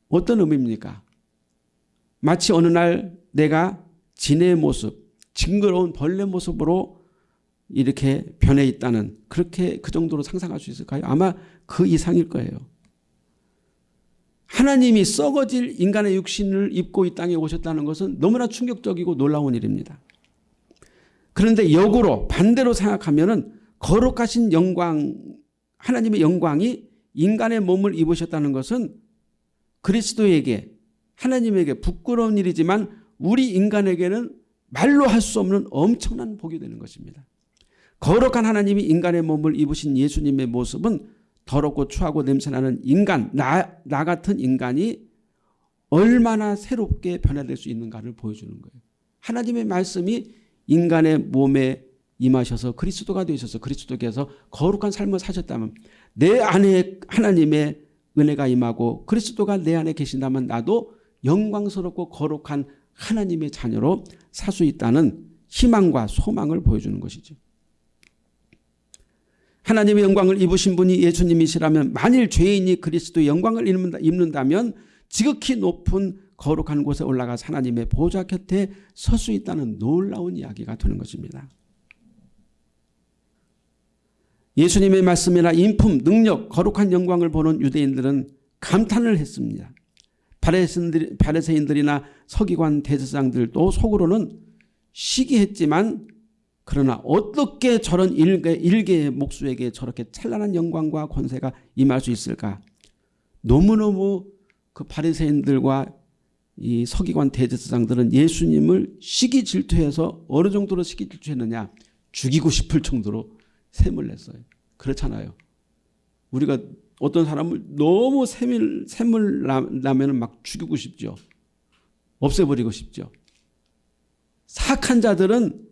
어떤 의미입니까? 마치 어느 날 내가 진의 모습, 징그러운 벌레 모습으로 이렇게 변해 있다는 그렇게 그 정도로 상상할 수 있을까요? 아마 그 이상일 거예요. 하나님이 썩어질 인간의 육신을 입고 이 땅에 오셨다는 것은 너무나 충격적이고 놀라운 일입니다. 그런데 역으로 반대로 생각하면 거룩하신 영광 하나님의 영광이 인간의 몸을 입으셨다는 것은 그리스도에게 하나님에게 부끄러운 일이지만 우리 인간에게는 말로 할 수 없는 엄청난 복이 되는 것입니다. 거룩한 하나님이 인간의 몸을 입으신 예수님의 모습은 더럽고 추하고 냄새나는 인간 나, 나 같은 인간이 얼마나 새롭게 변화될 수 있는가를 보여주는 거예요. 하나님의 말씀이 인간의 몸에 임하셔서 그리스도가 되셔서 그리스도께서 거룩한 삶을 사셨다면 내 안에 하나님의 은혜가 임하고 그리스도가 내 안에 계신다면 나도 영광스럽고 거룩한 하나님의 자녀로 살 수 있다는 희망과 소망을 보여주는 것이죠. 하나님의 영광을 입으신 분이 예수님이시라면 만일 죄인이 그리스도의 영광을 입는다면 지극히 높은 거룩한 곳에 올라가 하나님의 보좌 곁에 설 수 있다는 놀라운 이야기가 되는 것입니다. 예수님의 말씀이나 인품, 능력, 거룩한 영광을 보는 유대인들은 감탄을 했습니다. 바리새인들이나 서기관 대제사장들도 속으로는 시기했지만 그러나 어떻게 저런 일개, 일개의 목수에게 저렇게 찬란한 영광과 권세가 임할 수 있을까? 너무너무 그 바리새인들과 이 서기관 대제사장들은 예수님을 시기 질투해서 어느 정도로 시기 질투했느냐? 죽이고 싶을 정도로 샘을 냈어요. 그렇잖아요. 우리가 어떤 사람을 너무 샘을, 샘을 나면 막 죽이고 싶죠. 없애버리고 싶죠. 사악한 자들은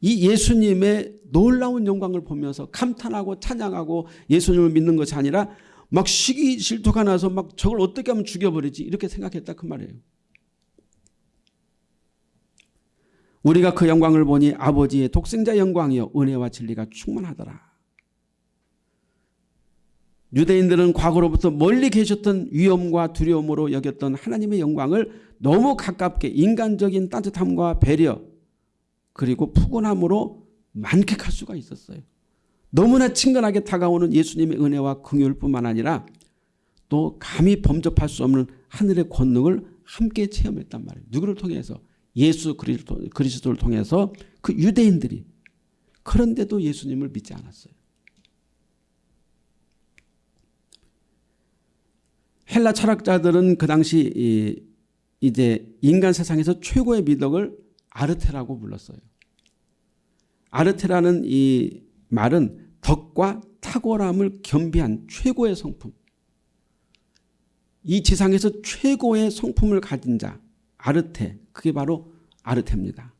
이 예수님의 놀라운 영광을 보면서 감탄하고 찬양하고 예수님을 믿는 것이 아니라 막 시기 질투가 나서 막 저걸 어떻게 하면 죽여버리지 이렇게 생각했다 그 말이에요. 우리가 그 영광을 보니 아버지의 독생자 영광이요 은혜와 진리가 충만하더라. 유대인들은 과거로부터 멀리 계셨던 위험과 두려움으로 여겼던 하나님의 영광을 너무 가깝게 인간적인 따뜻함과 배려 그리고 푸근함으로 만끽할 수가 있었어요. 너무나 친근하게 다가오는 예수님의 은혜와 긍휼뿐만 아니라 또 감히 범접할 수 없는 하늘의 권능을 함께 체험했단 말이에요. 누구를 통해서? 예수 그리스도를 통해서 그 유대인들이 그런데도 예수님을 믿지 않았어요. 헬라 철학자들은 그 당시 이제 인간 세상에서 최고의 미덕을 아르테라고 불렀어요. 아르테라는 이 말은 덕과 탁월함을 겸비한 최고의 성품. 이 지상에서 최고의 성품을 가진 자 아르테 그게 바로 아르테입니다.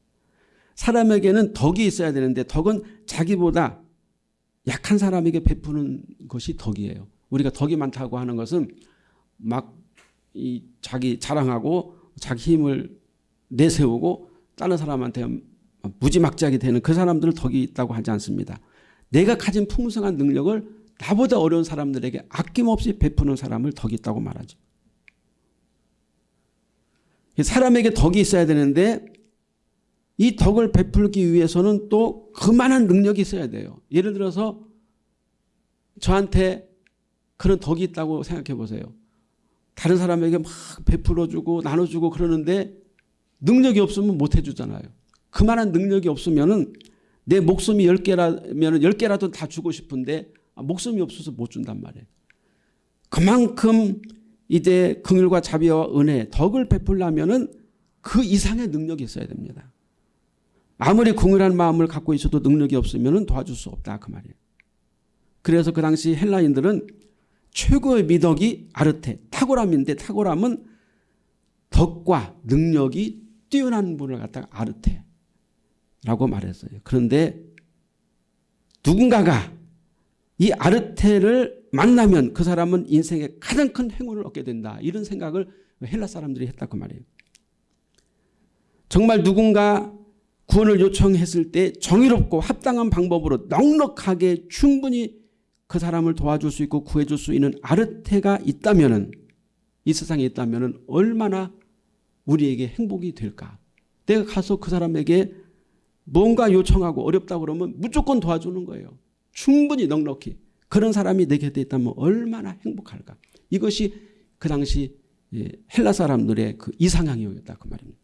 사람에게는 덕이 있어야 되는데 덕은 자기보다 약한 사람에게 베푸는 것이 덕이에요. 우리가 덕이 많다고 하는 것은 막 이 자기 자랑하고 자기 힘을 내세우고 다른 사람한테 무지막지하게 되는 그 사람들을 덕이 있다고 하지 않습니다. 내가 가진 풍성한 능력을 나보다 어려운 사람들에게 아낌없이 베푸는 사람을 덕이 있다고 말하죠. 사람에게 덕이 있어야 되는데 이 덕을 베풀기 위해서는 또 그만한 능력이 있어야 돼요. 예를 들어서 저한테 그런 덕이 있다고 생각해 보세요. 다른 사람에게 막 베풀어주고 나눠주고 그러는데 능력이 없으면 못 해주잖아요. 그만한 능력이 없으면 내 목숨이 10개라면 10개라도 다 주고 싶은데 아, 목숨이 없어서 못 준단 말이에요. 그만큼 이제 긍휼과 자비와 은혜, 덕을 베풀려면은 그 이상의 능력이 있어야 됩니다. 아무리 긍휼한 마음을 갖고 있어도 능력이 없으면 도와줄 수 없다 그 말이에요. 그래서 그 당시 헬라인들은 최고의 미덕이 아르테, 탁월함인데 탁월함은 덕과 능력이 뛰어난 분을 갖다가 아르테라고 말했어요. 그런데 누군가가 이 아르테를 만나면 그 사람은 인생의 가장 큰 행운을 얻게 된다. 이런 생각을 헬라 사람들이 했다고 말이에요. 정말 누군가 구원을 요청했을 때 정의롭고 합당한 방법으로 넉넉하게 충분히 그 사람을 도와줄 수 있고 구해줄 수 있는 아르테가 있다면 이 세상에 있다면 얼마나 우리에게 행복이 될까. 내가 가서 그 사람에게 뭔가 요청하고 어렵다 그러면 무조건 도와주는 거예요. 충분히 넉넉히. 그런 사람이 내 곁에 있다면 얼마나 행복할까. 이것이 그 당시 예, 헬라 사람들의 그 이상향이었다 그 말입니다.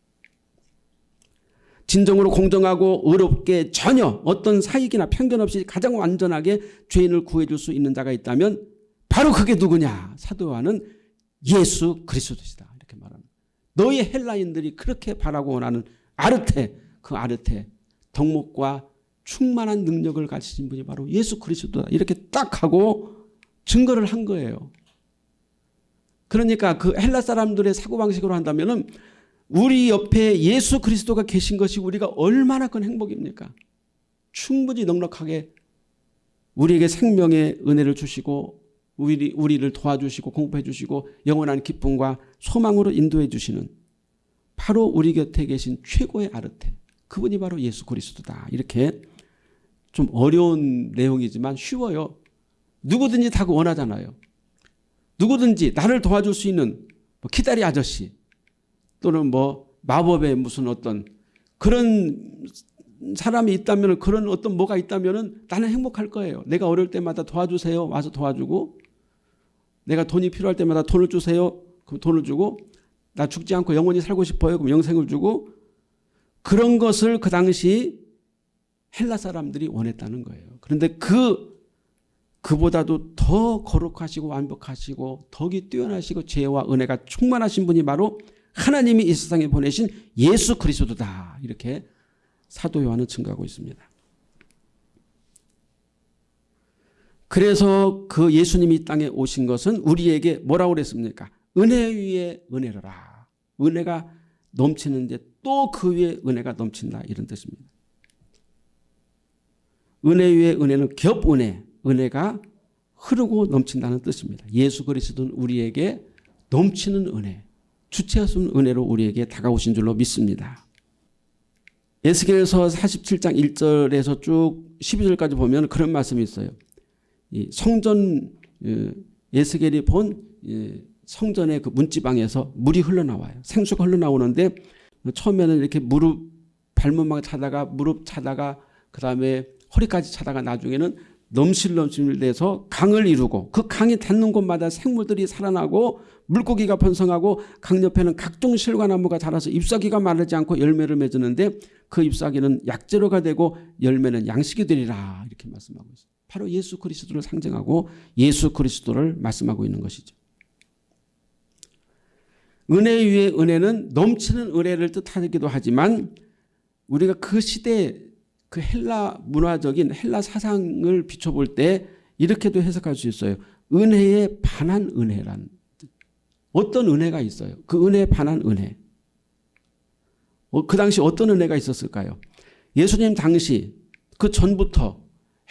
진정으로 공정하고 의롭게 전혀 어떤 사익이나 편견 없이 가장 완전하게 죄인을 구해줄 수 있는 자가 있다면 바로 그게 누구냐 사도 요한은 예수 그리스도시다. 너희 헬라인들이 그렇게 바라고 원하는 아르테 그 아르테 덕목과 충만한 능력을 가지신 분이 바로 예수 그리스도다 이렇게 딱 하고 증거를 한 거예요. 그러니까 그 헬라 사람들의 사고방식으로 한다면 우리 옆에 예수 그리스도가 계신 것이 우리가 얼마나 큰 행복입니까? 충분히 넉넉하게 우리에게 생명의 은혜를 주시고 우리, 우리를 도와주시고 공부해 주시고 영원한 기쁨과 소망으로 인도해 주시는 바로 우리 곁에 계신 최고의 아르테 그분이 바로 예수 그리스도다. 이렇게 좀 어려운 내용이지만 쉬워요. 누구든지 다 원하잖아요. 누구든지 나를 도와줄 수 있는 뭐 기다리 아저씨 또는 뭐 마법의 무슨 어떤 그런 사람이 있다면 그런 어떤 뭐가 있다면 나는 행복할 거예요. 내가 어려울 때마다 도와주세요. 와서 도와주고 내가 돈이 필요할 때마다 돈을 주세요. 그럼 돈을 주고 나 죽지 않고 영원히 살고 싶어요. 그럼 영생을 주고 그런 것을 그 당시 헬라 사람들이 원했다는 거예요. 그런데 그 그보다도 더 거룩하시고 완벽하시고 덕이 뛰어나시고 죄와 은혜가 충만하신 분이 바로 하나님이 이 세상에 보내신 예수 그리스도다. 이렇게 사도 요한은 증거하고 있습니다. 그래서 그 예수님이 땅에 오신 것은 우리에게 뭐라고 그랬습니까? 은혜 위에 은혜로라. 은혜가 넘치는데 또 그 위에 은혜가 넘친다. 이런 뜻입니다. 은혜 위에 은혜는 겹은혜, 은혜가 흐르고 넘친다는 뜻입니다. 예수 그리스도는 우리에게 넘치는 은혜, 주체하신 은혜로 우리에게 다가오신 줄로 믿습니다. 에스겔서 47장 1절에서 쭉 12절까지 보면 그런 말씀이 있어요. 성전 어, 에스겔이 본 성전의 그 문지방에서 물이 흘러나와요. 생수가 흘러나오는데 처음에는 이렇게 무릎 발문막 차다가 무릎 차다가 그 다음에 허리까지 차다가 나중에는 넘실넘실 돼서 강을 이루고 그 강이 닿는 곳마다 생물들이 살아나고 물고기가 번성하고 강 옆에는 각종 실과나무가 자라서 잎사귀가 마르지 않고 열매를 맺었는데 그 잎사귀는 약재료가 되고 열매는 양식이 되리라 이렇게 말씀하고 있어요. 바로 예수 그리스도를 상징하고 예수 그리스도를 말씀하고 있는 것이죠. 은혜 위에 은혜는 넘치는 은혜를 뜻하기도 하지만 우리가 그 시대에 그 헬라 문화적인 헬라 사상을 비춰볼 때 이렇게도 해석할 수 있어요. 은혜에 반한 은혜란 어떤 은혜가 있어요. 그 은혜에 반한 은혜. 어, 그 당시 어떤 은혜가 있었을까요? 예수님 당시 그 전부터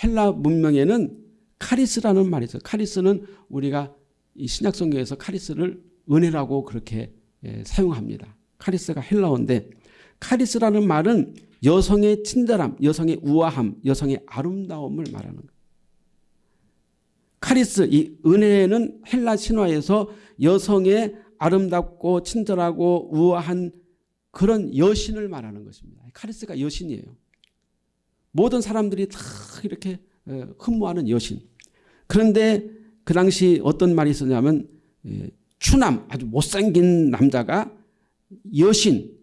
헬라 문명에는 카리스라는 말이 있어요. 카리스는 우리가 이 신약 성경에서 카리스를 은혜라고 그렇게 예, 사용합니다. 카리스가 헬라어인데 카리스라는 말은 여성의 친절함, 여성의 우아함, 여성의 아름다움을 말하는 거예요. 카리스, 이 은혜는 헬라 신화에서 여성의 아름답고 친절하고 우아한 그런 여신을 말하는 것입니다. 카리스가 여신이에요. 모든 사람들이 다 이렇게 어, 흠모하는 여신. 그런데 그 당시 어떤 말이 있었냐면 예, 추남 아주 못생긴 남자가 여신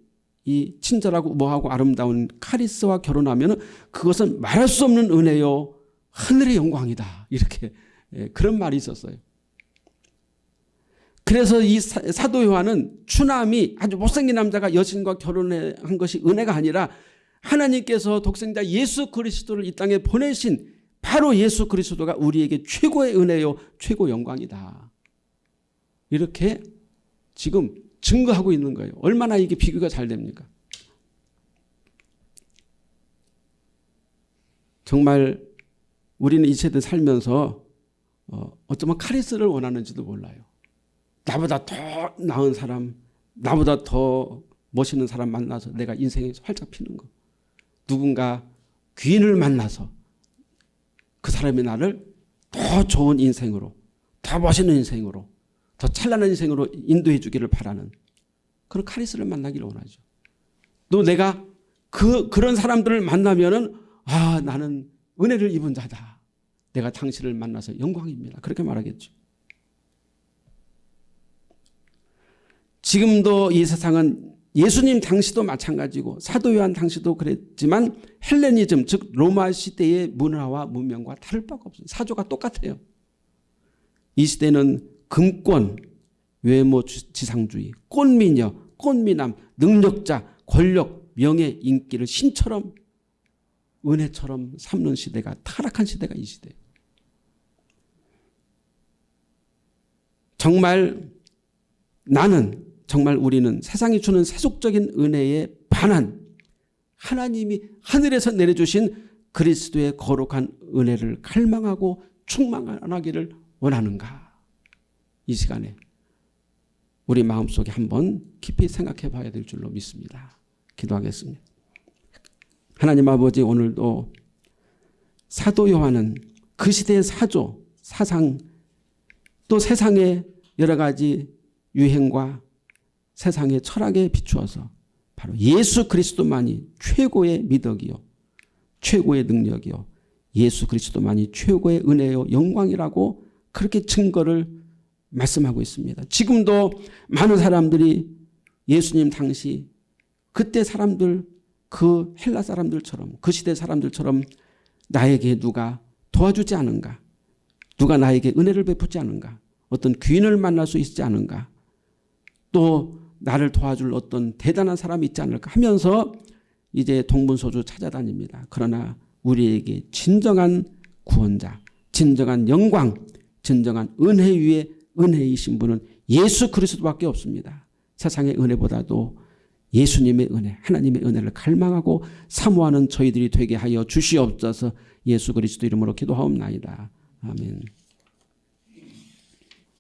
이 친절하고 우아하고 아름다운 카리스와 결혼하면 그것은 말할 수 없는 은혜요 하늘의 영광이다 이렇게 예, 그런 말이 있었어요. 그래서 이 사도 요한은 추남이 아주 못생긴 남자가 여신과 결혼한 것이 은혜가 아니라 하나님께서 독생자 예수 그리스도를 이 땅에 보내신 바로 예수 그리스도가 우리에게 최고의 은혜요 최고 영광이다. 이렇게 지금 증거하고 있는 거예요. 얼마나 이게 비교가 잘 됩니까? 정말 우리는 이 세대 살면서 어, 어쩌면 카리스를 원하는지도 몰라요. 나보다 더 나은 사람, 나보다 더 멋있는 사람 만나서 내가 인생에서 활짝 피는 거. 누군가 귀인을 만나서 그 사람이 나를 더 좋은 인생으로, 더 멋있는 인생으로, 더 찬란한 인생으로 인도해 주기를 바라는 그런 카리스를 만나기를 원하죠. 또 내가 그, 그런 사람들을 만나면은 아, 나는 은혜를 입은 자다. 내가 당신을 만나서 영광입니다. 그렇게 말하겠죠. 지금도 이 세상은 예수님 당시도 마찬가지고 사도 요한 당시도 그랬지만 헬레니즘 즉 로마 시대의 문화와 문명과 다를 바가 없어요. 사조가 똑같아요. 이 시대는 금권, 외모 지상주의, 꽃미녀, 꽃미남, 능력자, 권력, 명예, 인기를 신처럼 은혜처럼 삼는 시대가 타락한 시대가 이 시대예요. 정말 나는 정말 우리는 세상이 주는 세속적인 은혜에 반한 하나님이 하늘에서 내려주신 그리스도의 거룩한 은혜를 갈망하고 충만하기를 원하는가 이 시간에 우리 마음속에 한번 깊이 생각해 봐야 될 줄로 믿습니다. 기도하겠습니다. 하나님 아버지 오늘도 사도 요한은 그 시대의 사조, 사상 또 세상의 여러 가지 유행과 세상의 철학에 비추어서 바로 예수 그리스도만이 최고의 미덕이요. 최고의 능력이요. 예수 그리스도만이 최고의 은혜요. 영광이라고 그렇게 증거를 말씀하고 있습니다. 지금도 많은 사람들이 예수님 당시 그때 사람들 그 헬라 사람들처럼 그 시대 사람들처럼 나에게 누가 도와주지 않은가 누가 나에게 은혜를 베푸지 않은가 어떤 귀인을 만날 수 있지 않은가 또 나를 도와줄 어떤 대단한 사람이 있지 않을까 하면서 이제 동분소주 찾아다닙니다. 그러나 우리에게 진정한 구원자, 진정한 영광, 진정한 은혜 위에 은혜이신 분은 예수 그리스도밖에 없습니다. 세상의 은혜보다도 예수님의 은혜, 하나님의 은혜를 갈망하고 사모하는 저희들이 되게 하여 주시옵소서 예수 그리스도 이름으로 기도하옵나이다. 아멘.